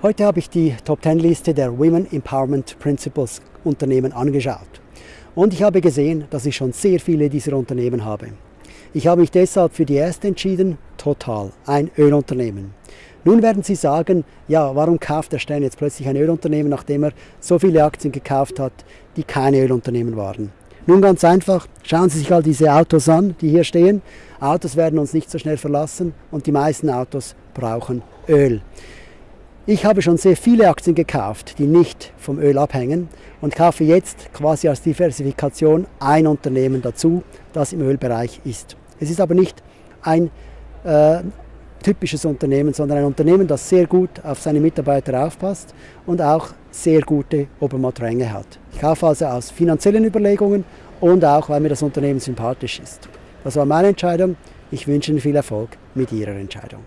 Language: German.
Heute habe ich die Top 10 Liste der Women Empowerment Principles Unternehmen angeschaut. Und ich habe gesehen, dass ich schon sehr viele dieser Unternehmen habe. Ich habe mich deshalb für die erste entschieden, Total, ein Ölunternehmen. Nun werden Sie sagen, ja, warum kauft der Stern jetzt plötzlich ein Ölunternehmen, nachdem er so viele Aktien gekauft hat, die keine Ölunternehmen waren? Nun ganz einfach, schauen Sie sich all diese Autos an, die hier stehen. Autos werden uns nicht so schnell verlassen und die meisten Autos brauchen Öl. Ich habe schon sehr viele Aktien gekauft, die nicht vom Öl abhängen und kaufe jetzt quasi als Diversifikation ein Unternehmen dazu, das im Ölbereich ist. Es ist aber nicht ein äh, typisches Unternehmen, sondern ein Unternehmen, das sehr gut auf seine Mitarbeiter aufpasst und auch sehr gute Obermattränge hat. Ich kaufe also aus finanziellen Überlegungen und auch, weil mir das Unternehmen sympathisch ist. Das war meine Entscheidung. Ich wünsche Ihnen viel Erfolg mit Ihrer Entscheidung.